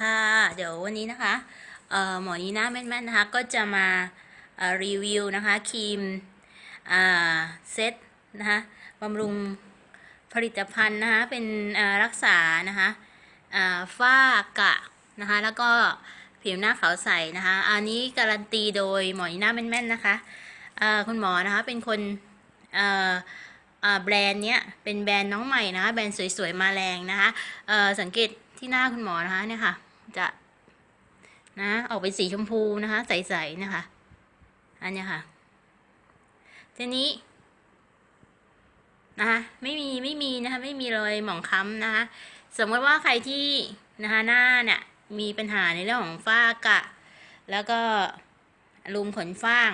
ค่ะ เดี๋ยววันนี้นะคะเอ่อหมอนีน่าแม่นๆนะคะ ก็จะมารีวิวนะคะครีมเซตนะคะบำรุงผลิตภัณฑ์นะคะเป็นรักษานะคะฝ้ากระนะคะแล้วก็ผิวหน้าขาวใสนะคะอันนี้การันตีโดยหมอนีน่าแม่นๆนะคะคุณหมอนะคะเป็นคนแบรนด์เนี้ยเป็นแบรนด์น้องใหม่นะคะแบรนด์สวยๆมาแรงนะคะสังเกตที่หน้าคุณหมอนะคะเนี่ยค่ะ จะนะออกเป็นสีชมพูนะคะ ใสๆนะคะ อันนี้ค่ะ ทีนี้นะคะไม่มีไม่มีนะคะไม่มีรอยหมองคล้ำนะคะสมมติว่าใครที่นะคะหน้าเนี่ยมีปัญหาในเรื่องของฝ้ากระแล้วก็รูมขนฝ้าง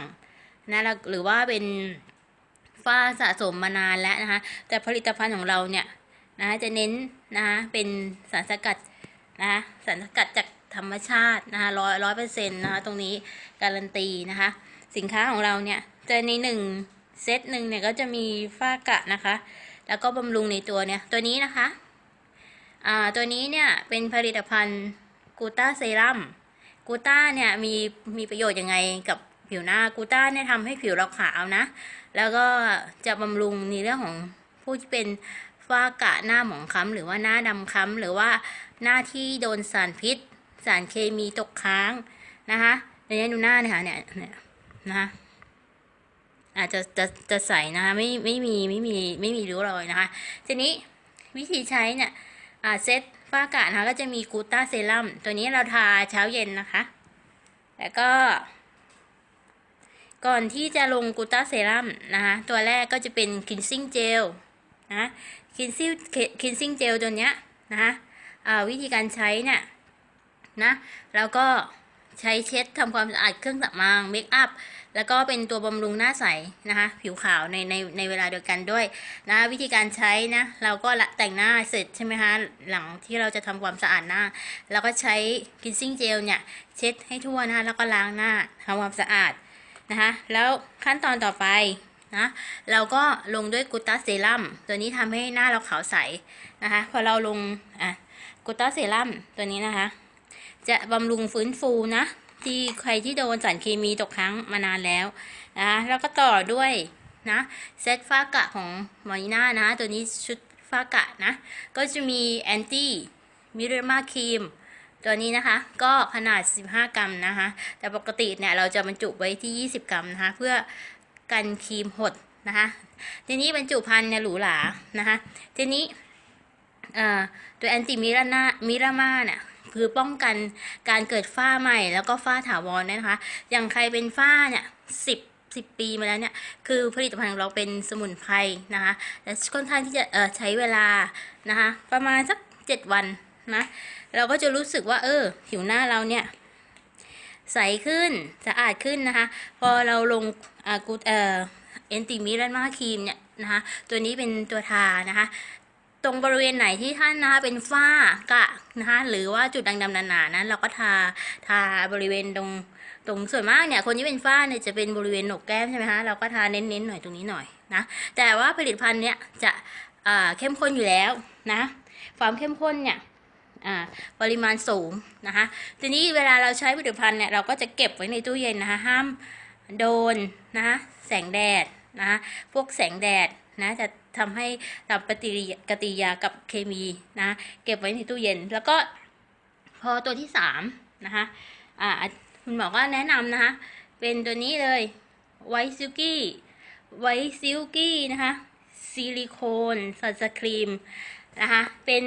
นะหรือว่าเป็นฝ้าสะสมมานานแล้วนะคะ แต่ผลิตภัณฑ์ของเราเนี่ยนะคะจะเน้นนะคะเป็นสารสกัด นะคะสารสกัดจากธรรมชาตินะคะร้อยร้อยเปอร์เซ็นต์นะคะตรงนี้การันตีนะคะ สินค้าของเราเนี่ยจะในหนึ่งเซตหนึ่งเนี่ยก็จะมีฝ้ากระนะคะ แล้วก็บำรุงในตัวเนี่ยตัวนี้นะคะอ่าตัวนี้เนี่ยเป็นผลิตภัณฑ์กูต้าเซรั่มกูต้าเนี่ยมีมีประโยชน์ยังไงกับผิวหน้ากูต้าเนี่ยทำให้ผิวเราขาวนะ แล้วก็จะบำรุงในเรื่องของผู้ที่เป็นฝ้ากระหน้าหมองคล้ำหรือว่าหน้าดำคล้ำหรือว่า หน้าที่โดนสารพิษ สารเคมีตกค้างนะคะในนี้ดูหน้าเนี่ยค่ะเนี่ยเนี่ยนะคะอาจจะจะจะใสนะคะไม่ไม่มีไม่มีไม่มีริ้วรอยนะคะ ทีนี้วิธีใช้เนี่ยอาเซตฝ้ากระนะคะก็จะมีกูต้าเซรั่มตัวนี้เราทาเช้าเย็นนะคะ แล้วก็ ก่อนที่จะลง gluta serum นะคะ ตัวแรกก็จะเป็น cleansing gel นะ cleansing cleansing gel ตัวเนี้ยนะคะ วิธีการใช้เนี่ยนะแล้วก็ใช้เช็ดทำความสะอาดเครื่องสำอาง makeup แล้วก็เป็นตัวบำรุงหน้าใสนะคะผิวขาวในในในเวลาเดียวกันด้วยนะวิธีการใช้นะเราก็ละแต่งหน้าเสร็จใช่ไหมคะหลังที่เราจะทำความสะอาดหน้าเราก็ใช้คินซิ่งเจลเนี่ยเช็ดให้ทั่วนะคะแล้วก็ล้างหน้าทำความสะอาดนะคะแล้วขั้นตอนต่อไปนะเราก็ลงด้วยกูต้าเซรั่มตัวนี้ทำให้หน้าเราขาวใสนะคะพอเราลงอะ กูต้าเซรั่มตัวนี้นะคะ จะบำรุงฟื้นฟูนะ ที่ใครที่โดนสารเคมีตกค้างมานานแล้วนะคะแล้วก็ต่อด้วยนะเซตฟ้ากะของมอนิน่านะ ตัวนี้ชุดฟ้ากะนะ ก็จะมีแอนตี้มิเรมาครีมตัวนี้นะคะก็ขนาด 15 กรัมนะคะ แต่ปกติเนี่ยเราจะบรรจุไว้ที่ 20 กรัมนะคะ เพื่อกันครีมหดนะคะ ทีนี้บรรจุภัณฑ์เนี่ยหรูหรานะคะ ทีนี้ ตัวแอนติมิรานามิรามาเนี่ยคือป้องกันการเกิดฝ้าใหม่แล้วก็ฝ้าถาวรนะคะ อย่างใครเป็นฝ้าเนี่ยสิบสิบปีมาแล้วเนี่ย คือผลิตภัณฑ์ของเราเป็นสมุนไพรนะคะและค่อนข้างที่จะใช้เวลานะคะ ประมาณสักเจ็ดวันนะ เราก็จะรู้สึกว่า เออ ผิวหน้าเราเนี่ย ใสขึ้นสะอาดขึ้นนะคะ พอเราลงอากูเอ่อเอนติมิรันมาครีมเนี่ยนะคะ ตัวนี้เป็นตัวทานะคะ ตรงบริเวณไหนที่ท่านนะคะเป็นฝ้ากะนะคะหรือว่าจุดด่างดำหนาๆนั้นเราก็ทาทาบริเวณตรงตรงส่วนมากเนี่ยคนที่เป็นฝ้าเนี่ยจะเป็นบริเวณหนกแก้มใช่ไหมคะเราก็ทาเน้นๆหน่อยตรงนี้หน่อยนะแต่ว่าผลิตภัณฑ์เนี่ยจะอ่าเข้มข้นอยู่แล้วนะความเข้มข้นเนี่ยอ่าปริมาณสูงนะคะทีนี้เวลาเราใช้ผลิตภัณฑ์เนี่ยเราก็จะเก็บไว้ในตู้เย็นนะคะห้ามโดนนะคะแสงแดดนะคะพวกแสงแดดนะจะ ทำให้ทำปฏิกิริยาปฏิยากับเคมีนะเก็บไว้ในตู้เย็น แล้วก็พอตัวที่สามนะคะอ่าคุณหมอก็แนะนำนะคะ เป็นตัวนี้เลย White Silky White Silky นะคะซิลิโคนสัสครีมนะคะเป็น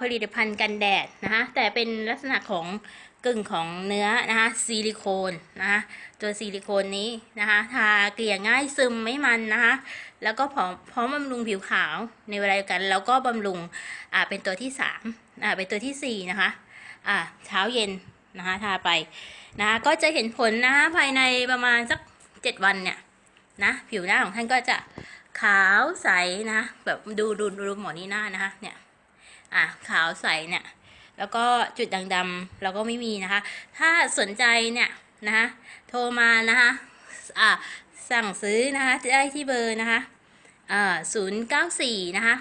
ผลิตภัณฑ์กันแดดนะคะแต่เป็นลักษณะของกึ่งของเนื้อนะคะซิลิโคนนะคะตัวซิลิโคนนี้นะคะทาเกลี่ยง่ายซึมไม่มันนะคะแล้วก็พร้อมพร้อมบำรุงผิวขาวในเวลาเดียวกัน แล้วก็บำรุงอ่าเป็นตัวที่สามอ่าเป็นตัวที่สี่นะคะอ่าเช้าเย็นนะคะทาไปนะคะก็จะเห็นผลนะคะภายในประมาณสักเจ็ดวันเนี่ยนะผิวหน้าของท่านก็จะขาวใสนะแบบดูดูดูหมอนี่หน้านะคะเนี่ย อะขาวใสเนี่ย แล้วก็จุดด่างดำเราก็ไม่มีนะคะ ถ้าสนใจเนี่ยนะคะโทรมานะคะอะสั่งซื้อนะคะได้ที่เบอร์นะคะอ่าศูนย์เก้าสี่นะคะ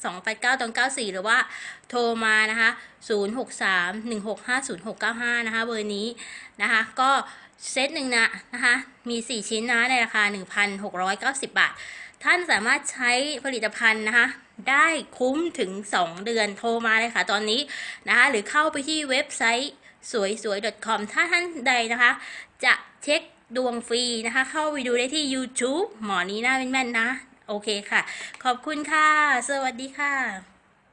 289ตอน94หรือว่าโทรมานะคะ063 165 0695นะคะเบอร์นี้นะคะก็ เซตหนึ่งนะนะคะมี 4 ชิ้นนะในราคา 1,690 บาท ท่านสามารถใช้ผลิตภัณฑ์นะคะได้คุ้มถึง 2 เดือนโทรมาเลยค่ะตอนนี้นะคะหรือเข้าไปที่เว็บไซต์สวยสวย .com ถ้าท่านใดนะคะ จะเช็คดวงฟรีนะคะ เข้าไปดูได้ที่ YouTube หมอนี้หน้าแม่นๆนะ โอเคค่ะ ขอบคุณค่ะ สวัสดีค่ะ